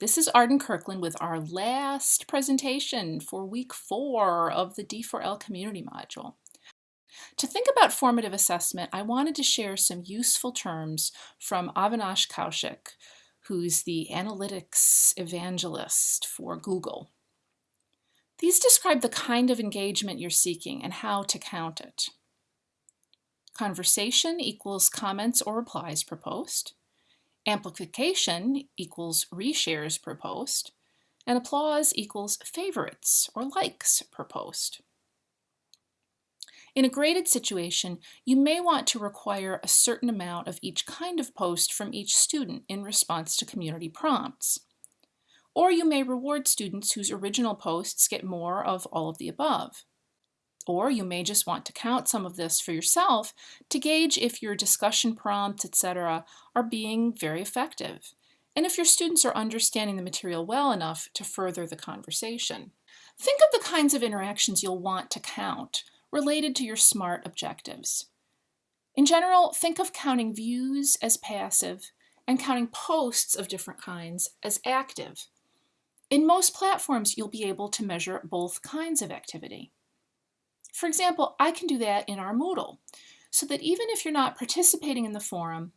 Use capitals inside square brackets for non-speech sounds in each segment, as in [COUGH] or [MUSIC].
This is Arden Kirkland with our last presentation for week four of the D4L community module. To think about formative assessment, I wanted to share some useful terms from Avinash Kaushik, who's the analytics evangelist for Google. These describe the kind of engagement you're seeking and how to count it. Conversation equals comments or replies per post. Amplification equals reshares per post. And applause equals favorites or likes per post. In a graded situation, you may want to require a certain amount of each kind of post from each student in response to community prompts. Or you may reward students whose original posts get more of all of the above. Or you may just want to count some of this for yourself to gauge if your discussion prompts, etc., are being very effective, and if your students are understanding the material well enough to further the conversation. Think of the kinds of interactions you'll want to count related to your SMART objectives. In general, think of counting views as passive and counting posts of different kinds as active. In most platforms, you'll be able to measure both kinds of activity. For example, I can do that in our Moodle, so that even if you're not participating in the forum,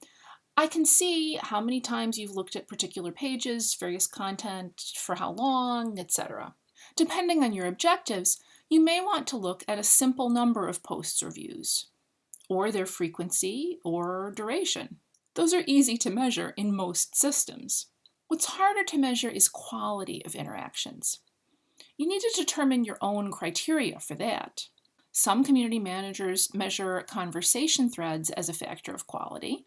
I can see how many times you've looked at particular pages, various content, for how long, etc. Depending on your objectives, you may want to look at a simple number of posts or views, or their frequency or duration. Those are easy to measure in most systems. What's harder to measure is quality of interactions. You need to determine your own criteria for that. Some community managers measure conversation threads as a factor of quality.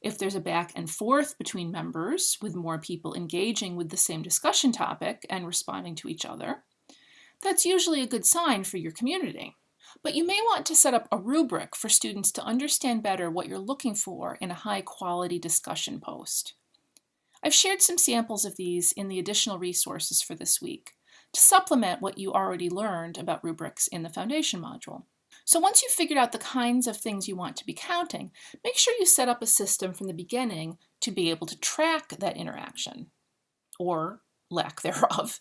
If there's a back and forth between members, with more people engaging with the same discussion topic and responding to each other, that's usually a good sign for your community. But you may want to set up a rubric for students to understand better what you're looking for in a high quality discussion post. I've shared some samples of these in the additional resources for this week to supplement what you already learned about rubrics in the foundation module. So once you've figured out the kinds of things you want to be counting, make sure you set up a system from the beginning to be able to track that interaction, or lack [LAUGHS] thereof.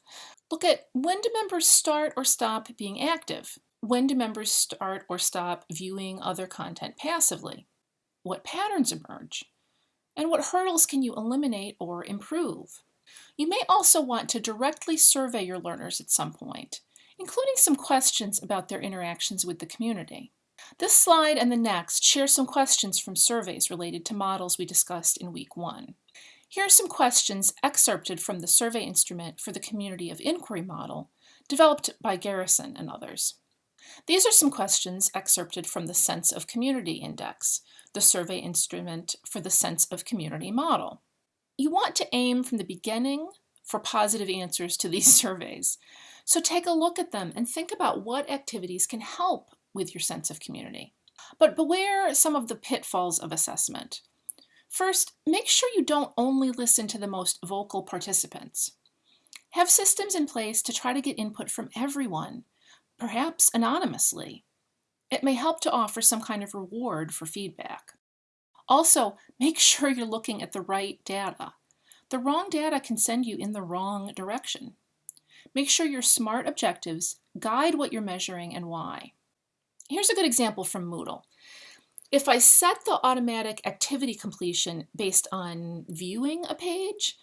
Look at when do members start or stop being active? When do members start or stop viewing other content passively? What patterns emerge? And what hurdles can you eliminate or improve? You may also want to directly survey your learners at some point, including some questions about their interactions with the community. This slide and the next share some questions from surveys related to models we discussed in week one. Here are some questions excerpted from the survey instrument for the Community of Inquiry model, developed by Garrison and others. These are some questions excerpted from the Sense of Community Index, the survey instrument for the Sense of Community model. You want to aim from the beginning for positive answers to these [LAUGHS] surveys. So take a look at them and think about what activities can help with your sense of community. But beware some of the pitfalls of assessment. First, make sure you don't only listen to the most vocal participants. Have systems in place to try to get input from everyone, perhaps anonymously. It may help to offer some kind of reward for feedback. Also, make sure you're looking at the right data. The wrong data can send you in the wrong direction. Make sure your SMART objectives guide what you're measuring and why. Here's a good example from Moodle. If I set the automatic activity completion based on viewing a page,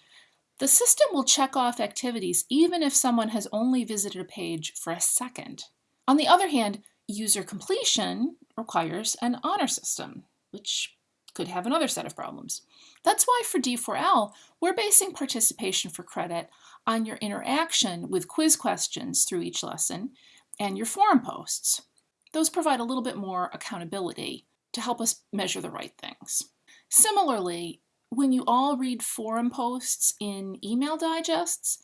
the system will check off activities even if someone has only visited a page for a second. On the other hand, user completion requires an honor system, which could have another set of problems. That's why for D4L, we're basing participation for credit on your interaction with quiz questions through each lesson and your forum posts. Those provide a little bit more accountability to help us measure the right things. Similarly, when you all read forum posts in email digests,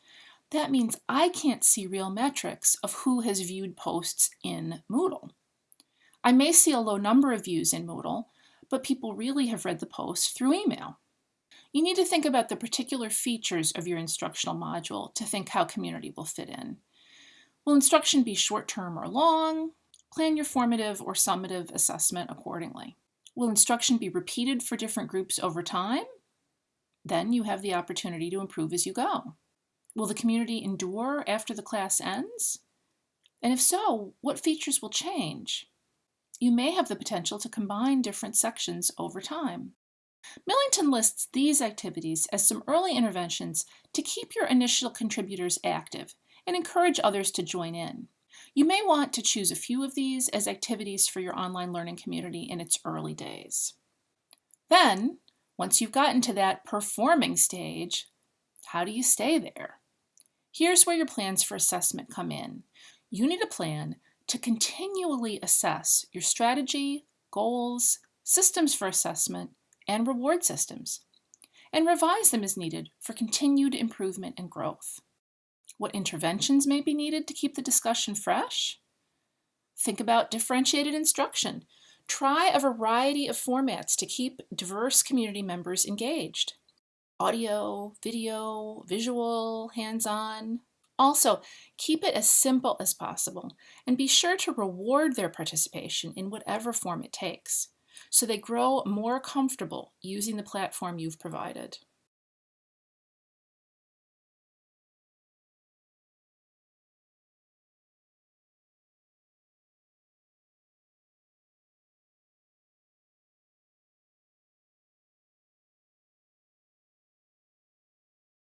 that means I can't see real metrics of who has viewed posts in Moodle. I may see a low number of views in Moodle, but people really have read the post through email. You need to think about the particular features of your instructional module to think how community will fit in. Will instruction be short-term or long? Plan your formative or summative assessment accordingly. Will instruction be repeated for different groups over time? Then you have the opportunity to improve as you go. Will the community endure after the class ends? And if so, what features will change? You may have the potential to combine different sections over time. Millington lists these activities as some early interventions to keep your initial contributors active and encourage others to join in. You may want to choose a few of these as activities for your online learning community in its early days. Then, once you've gotten to that performing stage, how do you stay there? Here's where your plans for assessment come in. You need a plan to continually assess your strategy, goals, systems for assessment, and reward systems, and revise them as needed for continued improvement and growth. What interventions may be needed to keep the discussion fresh? Think about differentiated instruction. Try a variety of formats to keep diverse community members engaged. Audio, video, visual, hands-on. Also, keep it as simple as possible and be sure to reward their participation in whatever form it takes so they grow more comfortable using the platform you've provided.